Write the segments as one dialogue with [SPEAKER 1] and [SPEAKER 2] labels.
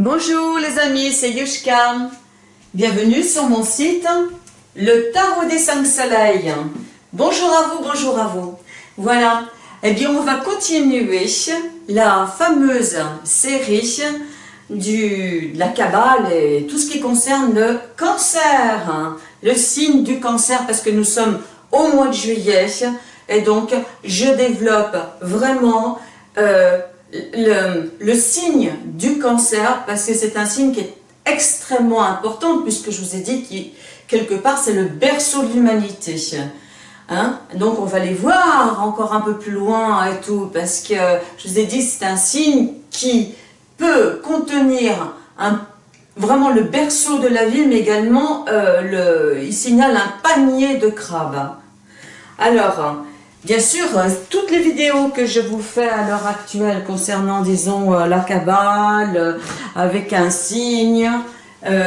[SPEAKER 1] Bonjour les amis, c'est Yushka. Bienvenue sur mon site, le Tarot des cinq soleils. Bonjour à vous, bonjour à vous. Voilà, eh bien on va continuer la fameuse série du, de la Kabbale et tout ce qui concerne le cancer, hein. le signe du cancer parce que nous sommes au mois de juillet et donc je développe vraiment euh, le, signe du cancer, parce que c'est un signe qui est extrêmement important, puisque je vous ai dit que quelque part c'est le berceau de l'humanité. Hein Donc on va les voir encore un peu plus loin et tout, parce que je vous ai dit c'est un signe qui peut contenir un, vraiment le berceau de la vie, mais également euh, il signale un panier de crabes. Alors, Bien sûr, euh, toutes les vidéos que je vous fais à l'heure actuelle concernant, disons, euh, la cabale, euh, avec un signe,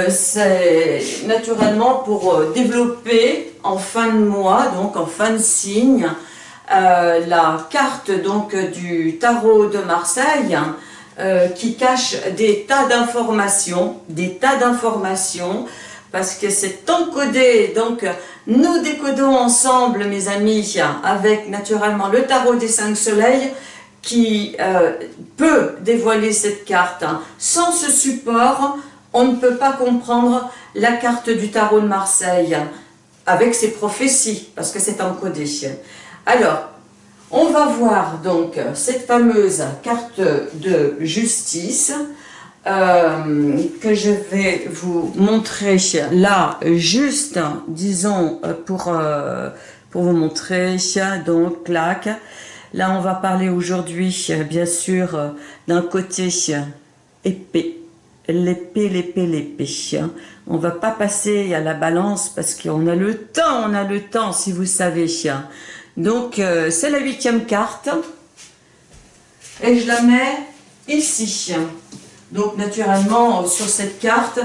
[SPEAKER 1] c'est naturellement pour développer en fin de mois, donc en fin de signe, la carte donc du tarot de Marseille, qui cache des tas d'informations, des tas d'informations, parce que c'est encodé, donc nous décodons ensemble, mes amis, avec naturellement le tarot des cinq soleils, qui euh, peut dévoiler cette carte. Sans ce support, on ne peut pas comprendre la carte du tarot de Marseille, avec ses prophéties, parce que c'est encodé. Alors, on va voir donc cette fameuse carte de justice, euh, que je vais vous montrer là, juste, disons, pour, euh, pour vous montrer, donc, clac. Là, on va parler aujourd'hui, bien sûr, d'un côté épée, l'épée, l'épée, l'épée. On va pas passer à la balance parce qu'on a le temps, on a le temps, si vous savez. Donc, euh, c'est la huitième carte. Et je la mets ici. Donc naturellement, sur cette carte,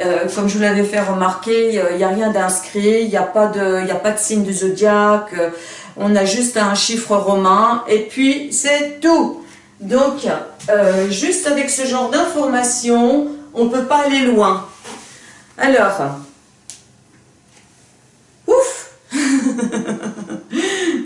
[SPEAKER 1] euh, comme je vous l'avais fait remarquer, il n'y a rien d'inscrit, il n'y a, pas de, a pas de signe de zodiaque, euh, on a juste un chiffre romain, et puis c'est tout. Donc, euh, juste avec ce genre d'informations, on ne peut pas aller loin. Alors, ouf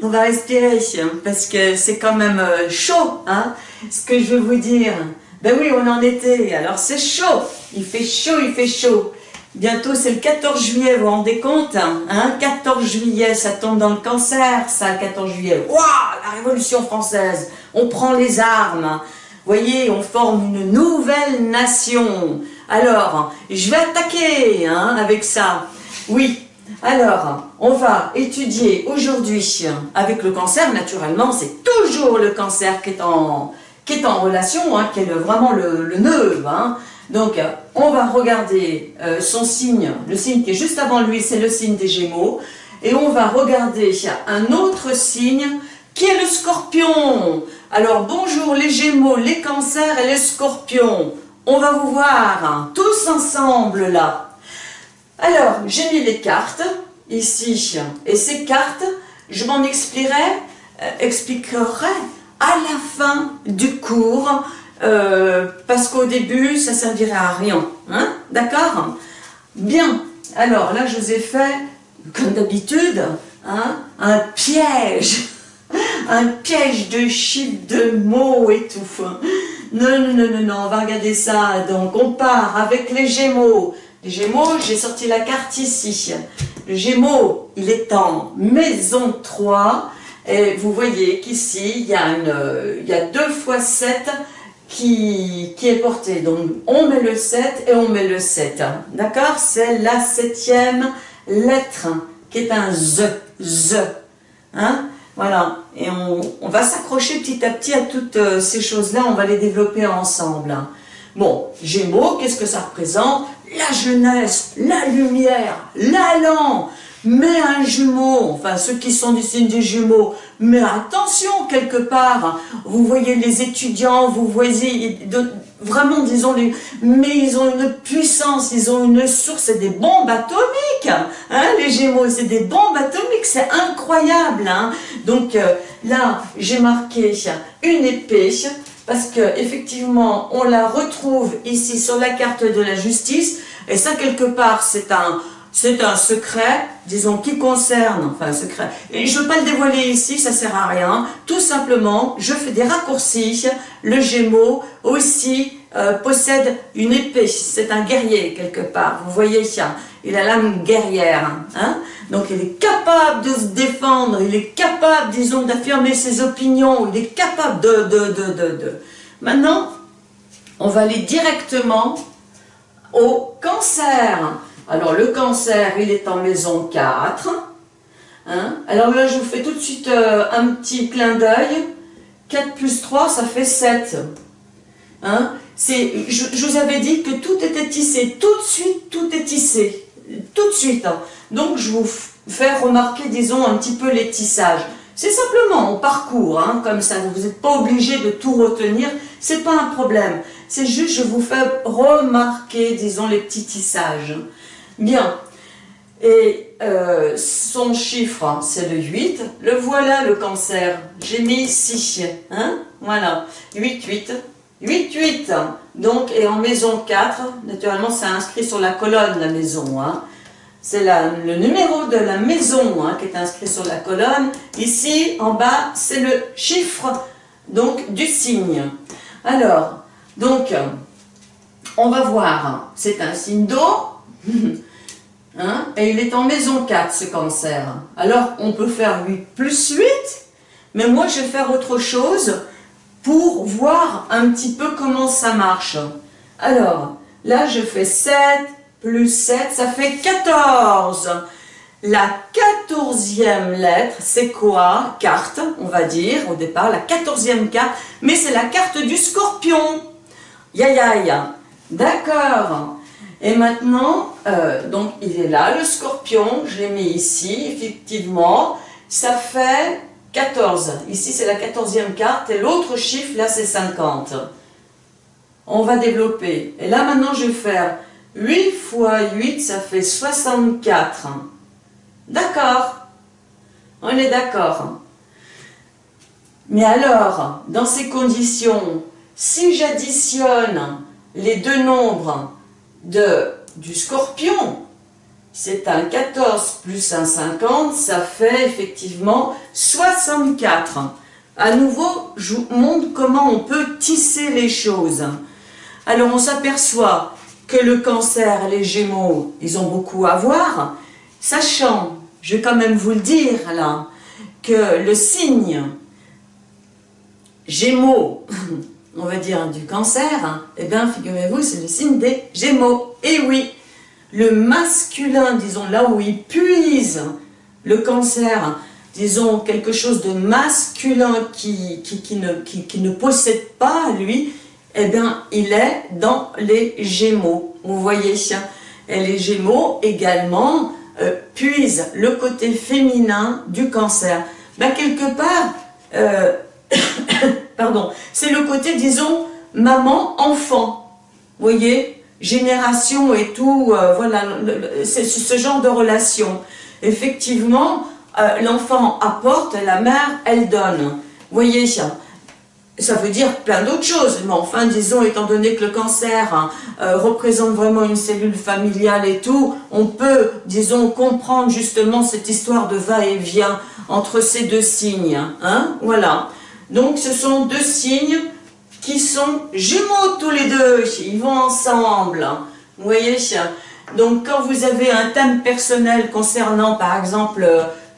[SPEAKER 1] On va respirer, parce que c'est quand même chaud, hein, ce que je veux vous dire. Ben oui, on en était. Alors c'est chaud. Il fait chaud, il fait chaud. Bientôt, c'est le 14 juillet, vous vous rendez compte hein 14 juillet, ça tombe dans le cancer, ça, le 14 juillet. Waouh La Révolution française. On prend les armes. Vous voyez, on forme une nouvelle nation. Alors, je vais attaquer hein, avec ça. Oui, alors, on va étudier aujourd'hui avec le cancer, naturellement, c'est toujours le cancer qui est en, qui est en relation, hein, qui est vraiment le. Hein. Donc, on va regarder euh, son signe, le signe qui est juste avant lui, c'est le signe des Gémeaux. Et on va regarder un autre signe qui est le Scorpion. Alors, bonjour les Gémeaux, les Cancers et les Scorpions. On va vous voir hein, tous ensemble là. Alors, j'ai mis les cartes ici. Et ces cartes, je m'en expliquerai, euh, expliquerai à la fin du cours, euh, parce qu'au début, ça servirait à rien. Hein D'accord? Bien. Alors là, je vous ai fait, comme d'habitude, hein, un piège. Un piège de chiffres, de mots et tout. Non, non, non, non, non, on va regarder ça. Donc, on part avec les Gémeaux. Les Gémeaux, j'ai sorti la carte ici. Gémeaux, il est en maison 3. Et vous voyez qu'ici, il, y a 2 fois 7 qui, qui est porté. Donc, on met le 7 et on met le 7. D'accord? C'est la septième lettre qui est un Z. Z. Hein? Voilà. Et on, on va s'accrocher petit à petit à toutes euh, ces choses-là. On va les développer ensemble. Bon, Gémeaux, qu'est-ce que ça représente? La jeunesse, la lumière, l'allant, mais un jumeau, enfin ceux qui sont du signe des jumeaux, mais attention quelque part, vous voyez les étudiants, vous voyez vraiment disons, mais ils ont une puissance, ils ont une source, c'est des bombes atomiques, hein, les gémeaux, c'est des bombes atomiques, c'est incroyable. Hein. Donc euh, là, j'ai marqué une épée, parce que effectivement, on la retrouve ici sur la carte de la justice, et ça, quelque part, c'est un, c'est un secret, disons, qui concerne, enfin, un secret, et je ne veux pas le dévoiler ici, ça sert à rien, tout simplement, je fais des raccourcis, le Gémeaux aussi euh, possède une épée, c'est un guerrier quelque part, vous voyez, il a l'âme guerrière, hein. Donc il est capable de se défendre, il est capable, disons, d'affirmer ses opinions, il est capable de, de, de, de, de. Maintenant, on va aller directement au cancer. Alors le cancer, il est en maison 4. Hein. Alors là, je vous fais tout de suite euh, un petit clin d'œil. 4 plus 3, ça fait 7. Hein. Je, vous avais dit que tout était tissé. Tout de suite, tout est tissé. Tout de suite. Hein. Donc, je vous fais remarquer, disons, un petit peu les tissages. C'est simplement, on parcourt, hein, comme ça. Vous n'êtes pas obligé de tout retenir. C'est pas un problème. C'est juste, je vous fais remarquer, disons, les petits tissages. Bien. Et euh, son chiffre, hein, c'est le 8. Le voilà, le cancer. J'ai mis ici. Hein voilà. 8, 8. 8, 8. Donc, et en maison 4, naturellement, c'est inscrit sur la colonne, la maison. Hein. C'est le numéro de la maison hein, qui est inscrit sur la colonne. Ici, en bas, c'est le chiffre donc du signe. Alors, donc, on va voir. C'est un signe d'eau. Hein, et il est en maison 4, ce cancer. Alors, on peut faire 8 plus 8, mais moi, je vais faire autre chose pour voir un petit peu comment ça marche. Alors, là, je fais 7 plus 7, ça fait 14. La quatorzième lettre, c'est quoi? Carte, on va dire, au départ, la quatorzième carte, mais c'est la carte du scorpion. Ya ya ya. D'accord. Et maintenant, euh, donc il est là, le scorpion, je l'ai mis ici, effectivement, ça fait 14. Ici, c'est la quatorzième carte, et l'autre chiffre, là, c'est 50. On va développer. Et là, maintenant, je vais faire 8 fois 8, ça fait 64. D'accord On est d'accord. Mais alors, dans ces conditions, si j'additionne les deux nombres de, du scorpion, c'est un 14 plus un 50, ça fait effectivement 64. À nouveau, je vous montre comment on peut tisser les choses. Alors on s'aperçoit que le cancer, les gémeaux, ils ont beaucoup à voir, sachant, je vais quand même vous le dire là, que le signe gémeaux on va dire, du cancer, hein, eh bien, figurez-vous, c'est le signe des Gémeaux. Et oui, le masculin, disons, là où il puise le cancer, disons, quelque chose de masculin qui, qui, ne, qui, ne possède pas, lui, eh bien, il est dans les Gémeaux. Vous voyez, et les Gémeaux également euh, puisent le côté féminin du cancer. Ben, quelque part, euh, c'est le côté, disons, maman-enfant. Voyez Génération et tout, euh, voilà, c'est ce genre de relation. Effectivement, euh, l'enfant apporte, la mère, elle donne. Voyez ça veut dire plein d'autres choses, mais enfin, disons, étant donné que le cancer hein, euh, représente vraiment une cellule familiale et tout, on peut, disons, comprendre justement cette histoire de va-et-vient entre ces deux signes. Hein, voilà. Donc ce sont deux signes qui sont jumeaux tous les deux, ils vont ensemble. Vous voyez Donc quand vous avez un thème personnel concernant par exemple,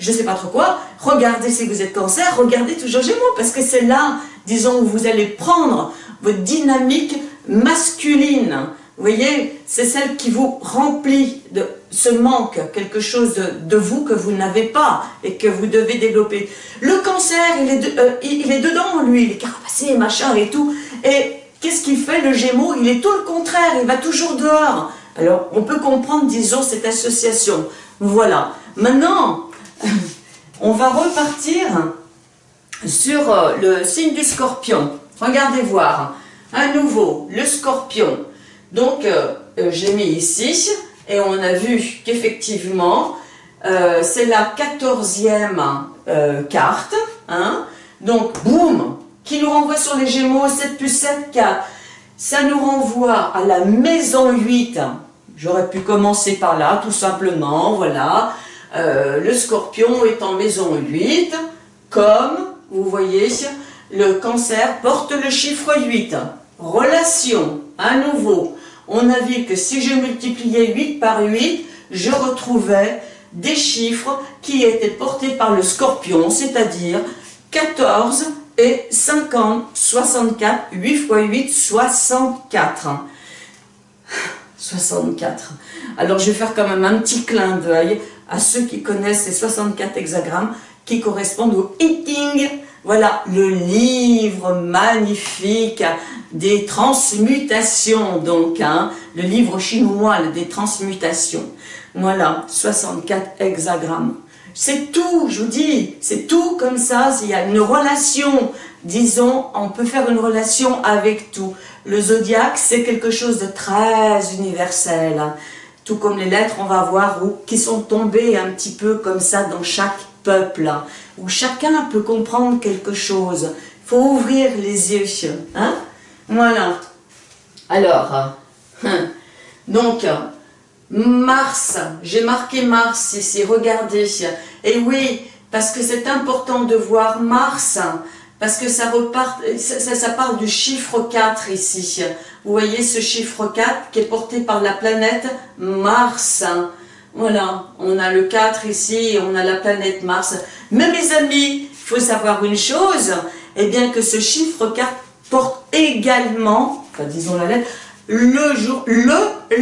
[SPEAKER 1] je ne sais pas trop quoi, regardez si vous êtes cancer, regardez toujours Gémeaux, parce que c'est là, disons, où vous allez prendre votre dynamique masculine. Vous voyez, c'est celle qui vous remplit de ce manque, quelque chose de, vous que vous n'avez pas et que vous devez développer. Le cancer, il est, euh, il est dedans, lui, il est carapassé, machin et tout. Et qu'est-ce qu'il fait, le gémeau Il est tout le contraire, il va toujours dehors. Alors, on peut comprendre, disons, cette association. Voilà. Maintenant, on va repartir sur euh, le signe du scorpion. Regardez voir. À nouveau, le scorpion. Donc, euh, j'ai mis ici et on a vu qu'effectivement, euh, c'est la quatorzième euh, carte. Hein. Donc, boum, qui nous renvoie sur les Gémeaux, 7 plus 7, 4. Ça nous renvoie à la maison 8. J'aurais pu commencer par là, tout simplement, voilà. Euh, le scorpion est en maison 8, comme, vous voyez, le cancer porte le chiffre 8. Relation, à nouveau, on a vu que si je multipliais 8 par 8, je retrouvais des chiffres qui étaient portés par le scorpion, c'est-à-dire 14 et 50, 64, 8 fois 8, 64. 64. Alors je vais faire quand même un petit clin d'œil à ceux qui connaissent ces 64 hexagrammes qui correspondent au Eating. Voilà, le livre magnifique des transmutations, donc, hein, le livre chinois des transmutations. Voilà, 64 hexagrammes. C'est tout, je vous dis, c'est tout comme ça, il y a une relation, disons, on peut faire une relation avec tout. Le zodiaque, c'est quelque chose de très universel, hein. tout comme les lettres, on va voir, qui sont tombées un petit peu comme ça dans chaque peuple, où chacun peut comprendre quelque chose. Il faut ouvrir les yeux, hein Voilà. Alors, hein, donc, Mars, j'ai marqué Mars ici, regardez. Et oui, parce que c'est important de voir Mars, parce que ça, repart, ça, parle du chiffre 4 ici. Vous voyez ce chiffre 4 qui est porté par la planète Mars. Voilà, on a le 4 ici, on a la planète Mars. Mais mes amis, il faut savoir une chose, eh bien que ce chiffre 4 porte également, disons la lettre, le jour, le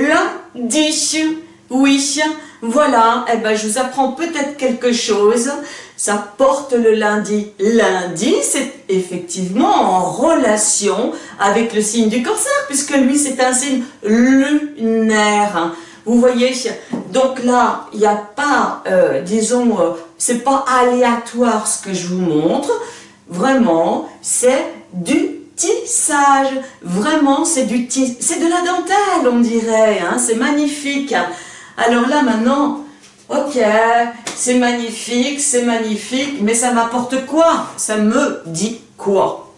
[SPEAKER 1] lundi. Oui, voilà, eh ben, je vous apprends peut-être quelque chose. Ça porte le lundi. Lundi, c'est effectivement en relation avec le signe du cancer, puisque lui, c'est un signe lunaire. Vous voyez Donc là, il n'y a pas, euh, disons, euh, c'est pas aléatoire ce que je vous montre. Vraiment, c'est du tissage. Vraiment, c'est du c'est de la dentelle, on dirait. Hein, c'est magnifique. Alors là, maintenant, ok, c'est magnifique, c'est magnifique, mais ça m'apporte quoi? Ça me dit quoi?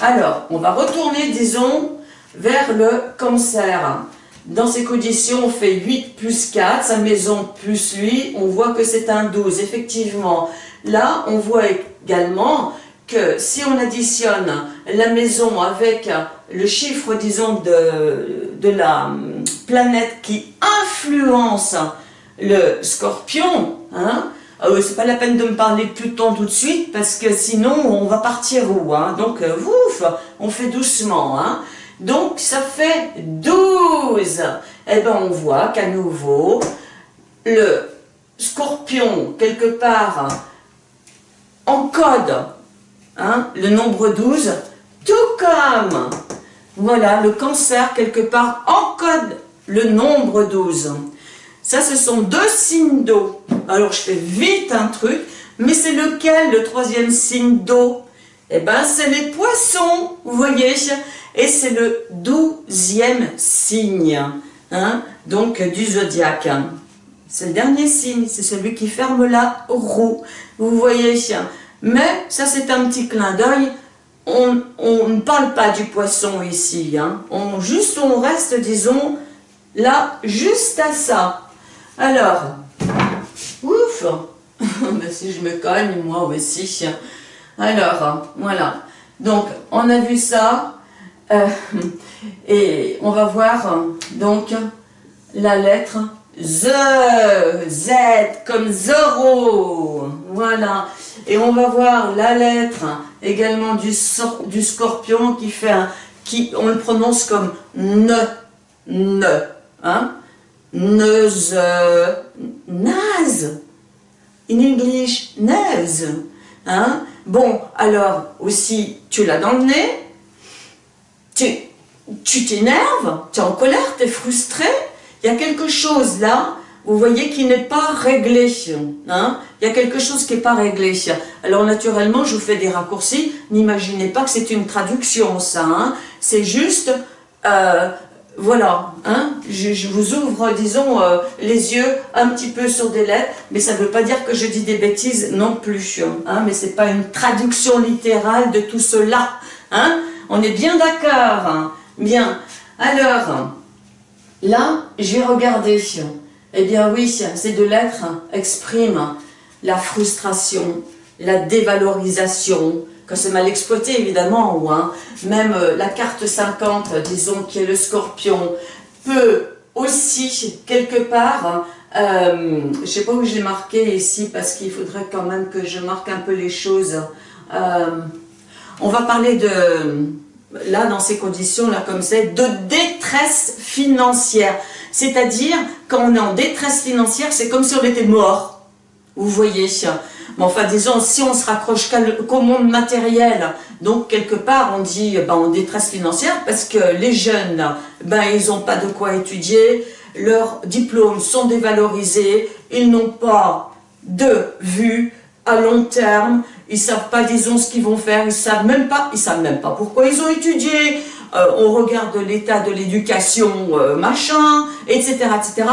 [SPEAKER 1] Alors, on va retourner, disons, vers le cancer. Dans ces conditions, on fait 8 plus 4, sa maison plus lui, on voit que c'est un 12, effectivement. Là, on voit également que si on additionne la maison avec le chiffre, disons, de, de la planète qui influence le scorpion, hein, euh, c'est pas la peine de me parler de Pluton tout de suite parce que sinon on va partir où hein, donc euh, ouf, on fait doucement hein. Donc ça fait 12 et eh ben on voit qu'à nouveau le scorpion quelque part encode Hein, le nombre 12, tout comme, voilà, le cancer, quelque part, encode le nombre 12. Ça, ce sont deux signes d'eau. Alors, je fais vite un truc, mais c'est lequel, le troisième signe d'eau? Eh bien, c'est les poissons, vous voyez Et c'est le douzième signe, hein, donc du zodiaque. C'est le dernier signe, c'est celui qui ferme la roue. Vous voyez mais ça c'est un petit clin d'œil, on, ne parle pas du poisson ici, hein. on, juste on reste disons là juste à ça. Alors, ouf, si je me cogne moi aussi. Alors, voilà, donc on a vu ça, euh, et on va voir donc la lettre Z, comme zéro, voilà. Et on va voir la lettre également du, du scorpion qui fait un, qui, on le prononce comme ne, ne, hein, neuse, naze, in English, naze, hein. Bon, alors, aussi, tu l'as dans le nez, tu t'énerves, tu es en colère, tu es frustré, il y a quelque chose là, vous voyez, qui n'est pas réglé. Hein il y a quelque chose qui n'est pas réglé. Alors naturellement, je vous fais des raccourcis. N'imaginez pas que c'est une traduction, ça. Hein c'est juste, euh, voilà, hein, je, vous ouvre, disons, euh, les yeux un petit peu sur des lettres, mais ça ne veut pas dire que je dis des bêtises non plus, mais c'est pas une traduction littérale de tout cela, on est bien d'accord, bien, alors, là, j'ai regardé, eh bien oui, ces deux lettres expriment la frustration, la dévalorisation, que c'est mal exploité évidemment, hein, même euh, la carte 50, disons, qui est le scorpion, peut aussi, quelque part, euh, je ne sais pas où j'ai marqué ici, parce qu'il faudrait quand même que je marque un peu les choses. Euh, on va parler de, là, dans ces conditions-là, comme de détresse financière. C'est-à-dire, quand on est en détresse financière, c'est comme si on était mort. Vous voyez mais enfin, disons, si on se raccroche qu'au monde matériel, donc quelque part, on dit ben, on détresse financière parce que les jeunes, ben, ils n'ont pas de quoi étudier, leurs diplômes sont dévalorisés, ils n'ont pas de vue à long terme, ils savent pas, disons, ce qu'ils vont faire, ils savent même pas, ils savent même pas pourquoi ils ont étudié, euh, on regarde l'état de l'éducation, euh, machin, etc., etc.,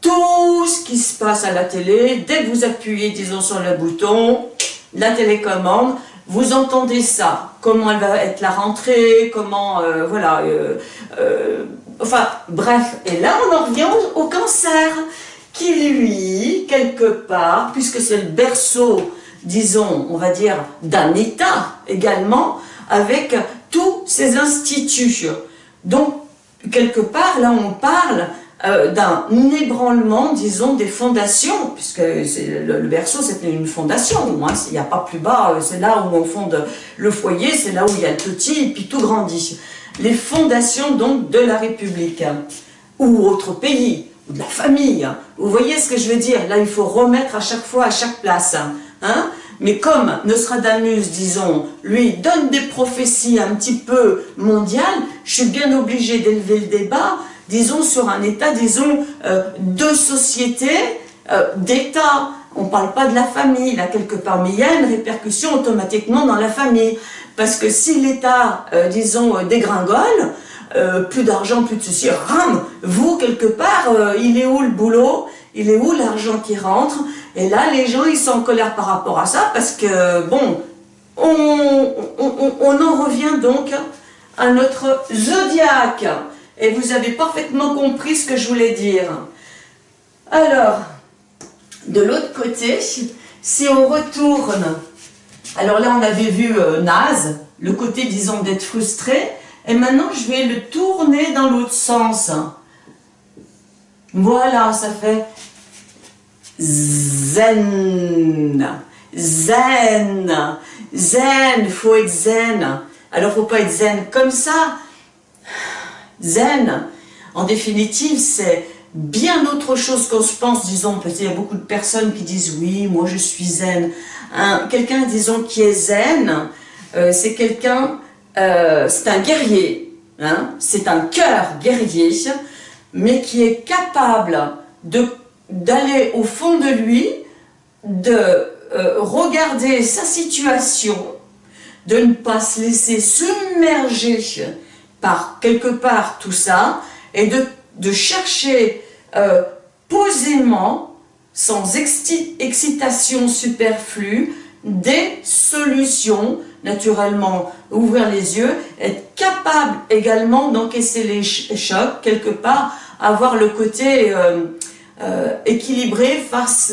[SPEAKER 1] tout ce qui se passe à la télé, dès que vous appuyez, disons, sur le bouton, la télécommande, vous entendez ça, comment elle va être la rentrée, comment, euh, voilà, enfin, bref, et là on en revient au, cancer, qui lui, quelque part, puisque c'est le berceau, disons, on va dire, d'un État également, avec tous ces instituts. Donc, quelque part, là on parle euh, d'un ébranlement, disons, des fondations, puisque le, le, berceau c'était une fondation, hein, il n'y a pas plus bas, euh, c'est là où on fonde le foyer, c'est là où il y a le petit, et puis tout grandit. Les fondations donc de la République, ou autre pays, ou de la famille, vous voyez ce que je veux dire? Là il faut remettre à chaque fois à chaque place, hein mais comme Nostradamus, disons, lui donne des prophéties un petit peu mondiales, je suis bien obligé d'élever le débat disons, sur un état, disons, euh, de société, euh, d'état. On ne parle pas de la famille, là, quelque part, mais il y a une répercussion automatiquement dans la famille. Parce que si l'état, euh, disons, dégringole, plus d'argent, plus de ceci, ram, vous, quelque part, il est où le boulot? Il est où l'argent qui rentre? Et là, les gens, ils sont en colère par rapport à ça, parce que, bon, on, en revient donc à notre zodiaque et vous avez parfaitement compris ce que je voulais dire. Alors, de l'autre côté, si on retourne, alors là on avait vu euh, naze, le côté disons d'être frustré, et maintenant je vais le tourner dans l'autre sens. Voilà, ça fait zen, zen, zen, faut être zen. Alors faut pas être zen comme ça, zen, en définitive, c'est bien autre chose qu'on se pense, disons, parce qu'il y a beaucoup de personnes qui disent « oui, moi je suis zen. Quelqu'un, disons, qui est zen, euh, c'est quelqu'un, euh, c'est un guerrier, hein, c'est un cœur guerrier, mais qui est capable d'aller au fond de lui, de euh, regarder sa situation, de ne pas se laisser submerger par quelque part tout ça et de, chercher euh, posément, sans excitation superflue, des solutions, naturellement ouvrir les yeux, être capable également d'encaisser les chocs, quelque part, avoir le côté euh, euh, équilibré face,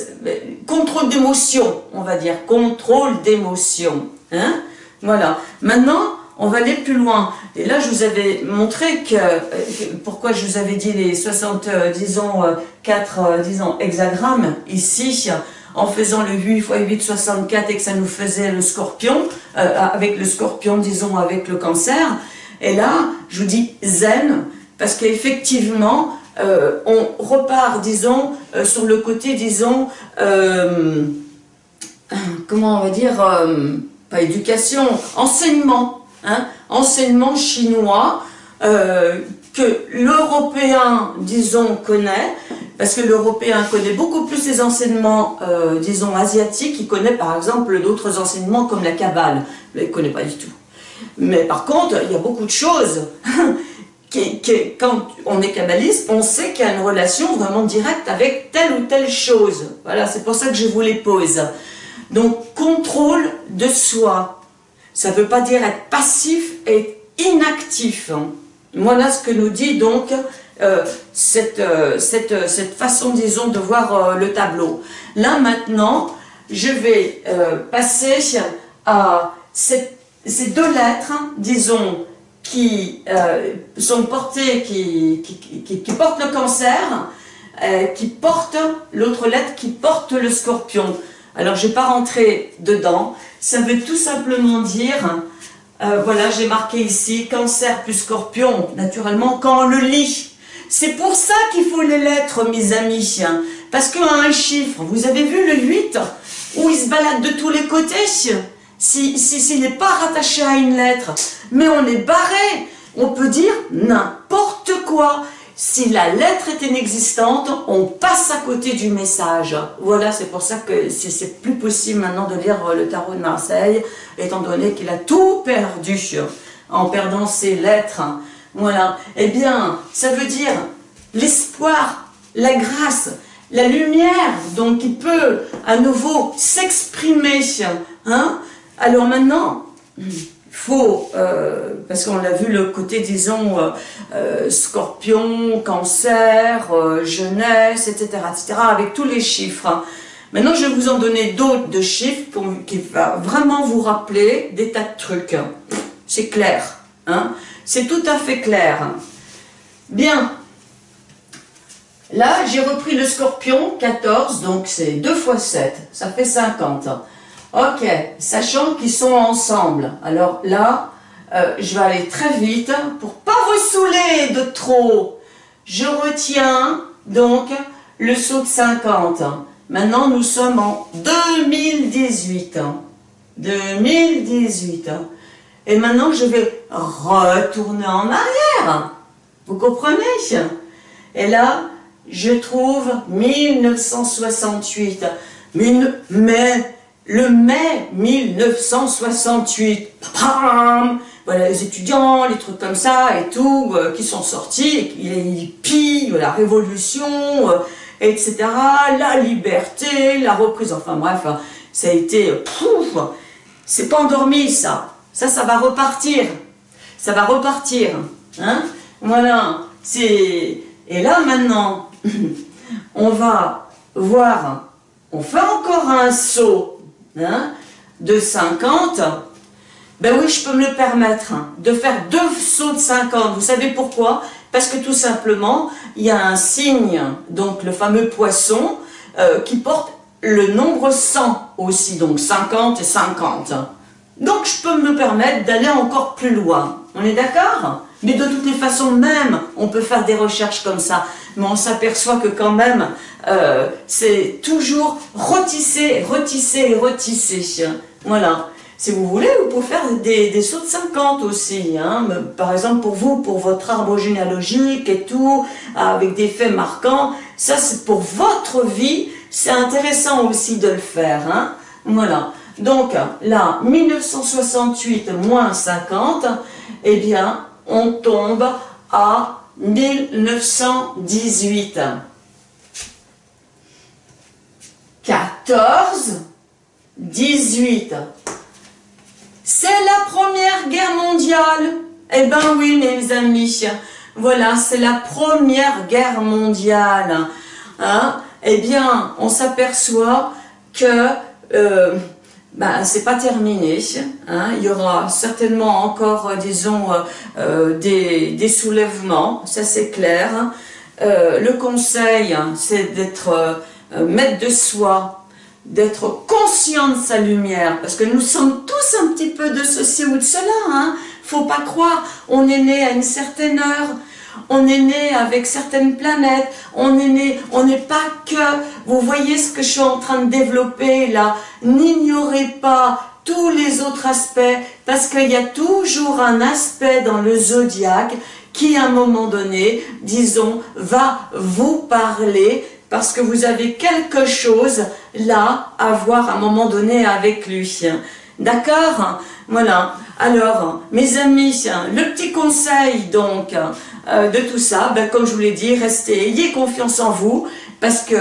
[SPEAKER 1] contrôle d'émotion, on va dire, contrôle d'émotion. Hein voilà. Maintenant, on va aller plus loin. Et là, je vous avais montré que, euh, pourquoi je vous avais dit les 60, euh, disons, 4, euh, disons, hexagrammes, ici, en faisant le 8 x 8, 64, et que ça nous faisait le scorpion, avec le scorpion, disons, avec le cancer. Et là, je vous dis zen, parce qu'effectivement, on repart, disons, sur le côté, disons, comment on va dire, pas éducation, enseignement, Hein, enseignement chinois euh, que l'Européen, disons, connaît, parce que l'Européen connaît beaucoup plus les enseignements, euh, disons, asiatiques, il connaît par exemple d'autres enseignements comme la Kabbale, il ne connaît pas du tout. Mais par contre, il y a beaucoup de choses quand on est kabbaliste, on sait qu'il y a une relation vraiment directe avec telle ou telle chose. Voilà, c'est pour ça que je vous les pose. Donc, contrôle de soi. Ça ne veut pas dire être passif et inactif. Voilà ce que nous dit donc euh, cette, euh, cette, cette, façon, disons, de voir le tableau. Là, maintenant, je vais passer à ces deux lettres, disons, qui euh, sont qui, portent le cancer, euh, qui portent l'autre lettre qui porte le scorpion. Alors, je ne vais pas rentrer dedans. Ça veut tout simplement dire, euh, voilà, j'ai marqué ici, cancer plus scorpion, naturellement, quand on le lit. C'est pour ça qu'il faut les lettres, mes amis. Parce qu'un un chiffre, vous avez vu le 8, où il se balade de tous les côtés? S'il si, n'est pas rattaché à une lettre, mais on est barré, on peut dire n'importe quoi. Si la lettre est inexistante, on passe à côté du message. Voilà, c'est pour ça que c'est plus possible maintenant de lire le tarot de Marseille, étant donné qu'il a tout perdu en perdant ses lettres. Voilà. Eh bien, ça veut dire l'espoir, la grâce, la lumière, donc qui peut à nouveau s'exprimer. Hein alors maintenant, il faut, euh, parce qu'on l'a vu le côté, disons, euh, euh, scorpion, cancer, jeunesse, etc., etc., avec tous les chiffres. Hein. Maintenant, je vais vous en donner d'autres de chiffres qui vont vraiment vous rappeler des tas de trucs. C'est clair. Hein C'est tout à fait clair. Bien. Là, j'ai repris le scorpion, 14, donc c'est 2 fois 7, ça fait 50. Ok, sachant qu'ils sont ensemble. Alors là, euh, je vais aller très vite pour pas vous saouler de trop. Je retiens donc le saut de 50. Maintenant, nous sommes en 2018. 2018. Et maintenant, je vais retourner en arrière. Vous comprenez? Et là, je trouve 1968. mais le mai 1968, voilà les étudiants, les trucs comme ça et tout, euh, qui sont sortis, les hippies, la révolution, euh, etc., la liberté, la reprise, enfin bref, hein, ça a été, pouf, c'est pas endormi ça, ça, ça va repartir, ça va repartir, hein, voilà, c'est, et là maintenant, on va voir, on fait encore un saut, Hein, de 50, ben oui, je peux me le permettre, hein, de faire deux sauts de 50. Vous savez pourquoi? Parce que tout simplement, il y a un signe, donc le fameux poisson, euh, qui porte le nombre 100 aussi, donc 50 et 50. Donc je peux me permettre d'aller encore plus loin. On est d'accord? Mais de toutes les façons, même, on peut faire des recherches comme ça. Mais on s'aperçoit que quand même, euh, c'est toujours retisser, retisser, retisser. Voilà. Si vous voulez, vous pouvez faire des, sauts de 50 aussi. Hein. Par exemple, pour vous, pour votre arbre généalogique et tout, avec des faits marquants, ça c'est pour votre vie, c'est intéressant aussi de le faire. Hein. Voilà. Donc là, 1968 moins 50, eh bien, on tombe à 1918. 14, 18. C'est la première guerre mondiale. Eh ben oui, mes amis. Voilà, c'est la première guerre mondiale. Hein? Eh bien, on s'aperçoit que euh, ben, c'est pas terminé. Hein. Il y aura certainement encore, euh, disons, euh, euh, des, des, soulèvements, ça c'est clair. le conseil, hein, c'est d'être maître de soi, d'être conscient de sa lumière, parce que nous sommes tous un petit peu de ceci ou de cela. Hein. Faut pas croire, on est né à une certaine heure, on est né avec certaines planètes, on est né, on n'est pas que, vous voyez ce que je suis en train de développer là, n'ignorez pas tous les autres aspects, parce qu'il y a toujours un aspect dans le zodiaque qui à un moment donné, disons, va vous parler parce que vous avez quelque chose là à voir à un moment donné avec lui. D'accord? Voilà. Alors, mes amis, le petit conseil donc euh, de tout ça, ben, comme je vous l'ai dit, restez, ayez confiance en vous, parce que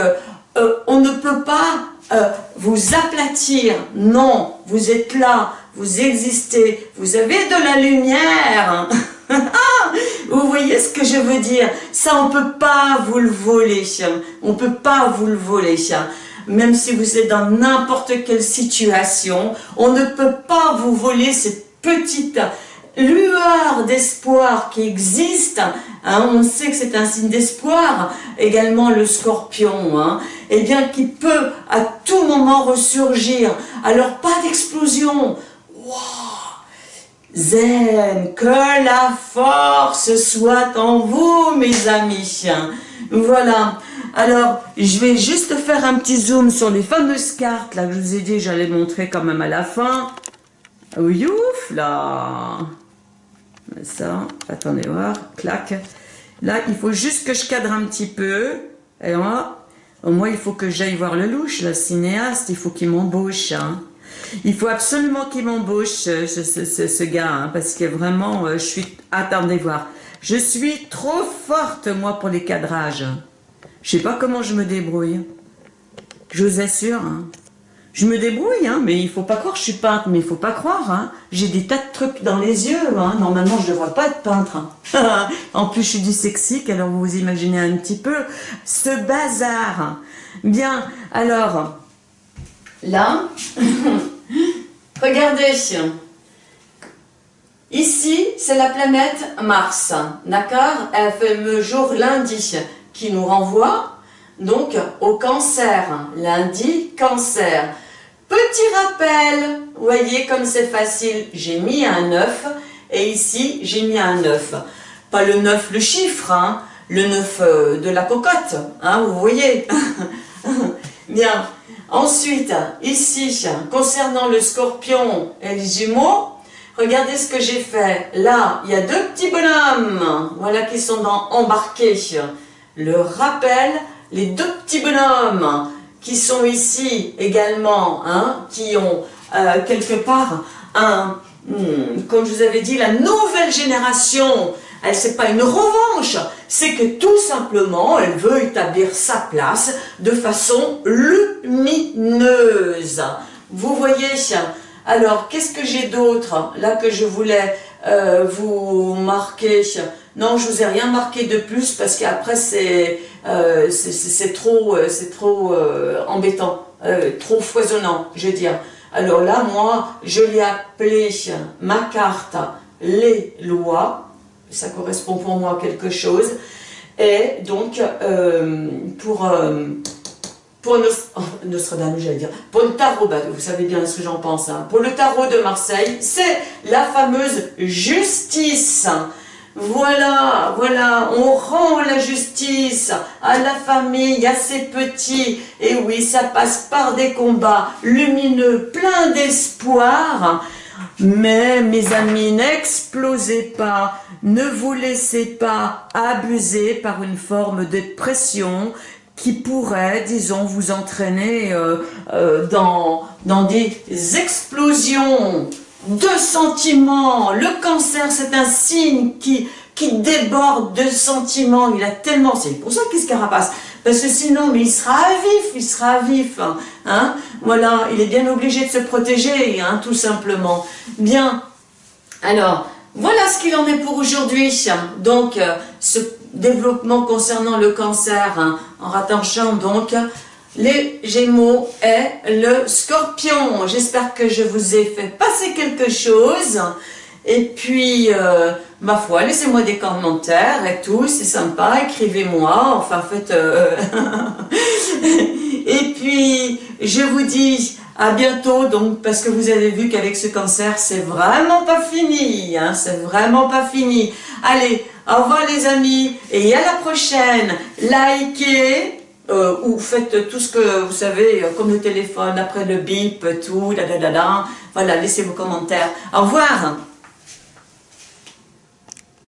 [SPEAKER 1] euh, on ne peut pas euh, vous aplatir. Non, vous êtes là, vous existez, vous avez de la lumière. vous voyez ce que je veux dire? Ça, on ne peut pas vous le voler. On ne peut pas vous le voler. Même si vous êtes dans n'importe quelle situation, on ne peut pas vous voler petite lueur d'espoir qui existe, hein, on sait que c'est un signe d'espoir, également le scorpion, hein, et eh bien qui peut à tout moment ressurgir. Alors pas d'explosion, zen, que la force soit en vous mes amis. Voilà, alors je vais juste faire un petit zoom sur les fameuses cartes, là je vous ai dit j'allais montrer quand même à la fin. Ouf là Ça, attendez voir, clac. Là, il faut juste que je cadre un petit peu. Et moi, au moins, il faut que j'aille voir le louche, le cinéaste, il faut qu'il m'embauche. Hein. Il faut absolument qu'il m'embauche, ce, ce, gars, hein, parce que vraiment, euh, je suis... Attendez voir. Je suis trop forte, moi, pour les cadrages. Je sais pas comment je me débrouille. Je vous assure. Hein. Je me débrouille, hein, mais il faut pas croire je suis peintre, mais il faut pas croire. Hein. J'ai des tas de trucs dans les yeux. Hein. Normalement, je ne devrais pas être peintre. Hein. en plus, je suis dyslexique, alors vous vous imaginez un petit peu ce bazar. Bien, alors, là, regardez. Ici, c'est la planète Mars, d'accord? Elle fait le jour lundi qui nous renvoie donc au cancer. Lundi, cancer. Petit rappel, vous voyez comme c'est facile, j'ai mis un 9 et ici j'ai mis un 9. Pas le 9 le chiffre, hein, le 9 euh, de la cocotte, hein, vous voyez. Bien, ensuite ici concernant le scorpion et les jumeaux, regardez ce que j'ai fait. Là, il y a deux petits bonhommes, voilà qui sont dans embarqués. Le rappel, les deux petits bonhommes qui sont ici également, hein, qui ont euh, quelque part un, hmm, comme je vous avais dit, la nouvelle génération, elle c'est pas une revanche, c'est que tout simplement elle veut établir sa place de façon lumineuse. Vous voyez Alors, qu'est-ce que j'ai d'autre là que je voulais euh, vous marquer Non, je vous ai rien marqué de plus parce qu'après c'est euh, c'est trop, euh, c'est trop euh, embêtant, trop foisonnant, je veux dire. Alors là, moi, je l'ai appelé ma carte les lois, ça correspond pour moi à quelque chose, et donc pour, pour Nostradamus, j'allais dire, pour le tarot, bah, vous savez bien ce que j'en pense, hein. pour le tarot de Marseille, c'est la fameuse justice. Voilà, voilà, on rend la justice à la famille, à ses petits. Et oui, ça passe par des combats lumineux, pleins d'espoir. Mais mes amis, n'explosez pas, ne vous laissez pas abuser par une forme de pression qui pourrait, disons, vous entraîner euh, euh, dans, dans des explosions de sentiments. Le cancer, c'est un signe qui, déborde de sentiments. Il a tellement... C'est pour ça qu'il se carapace. Parce que sinon, mais il sera vif, il sera vif. Hein. Voilà, il est bien obligé de se protéger, hein, tout simplement. Bien. Alors, voilà ce qu'il en est pour aujourd'hui. Donc, euh, ce développement concernant le cancer, hein, en rattachant donc les Gémeaux et le Scorpion. J'espère que je vous ai fait passer quelque chose. Et puis, euh, ma foi, laissez-moi des commentaires et tout, c'est sympa, écrivez-moi, enfin faites... Euh, et puis, je vous dis à bientôt, donc, parce que vous avez vu qu'avec ce cancer, c'est vraiment pas fini, hein, c'est vraiment pas fini. Allez, au revoir les amis, et à la prochaine. Likez, euh, ou faites tout ce que vous savez, euh, comme le téléphone, après le bip, tout, da da da da. Voilà, laissez vos commentaires. Au revoir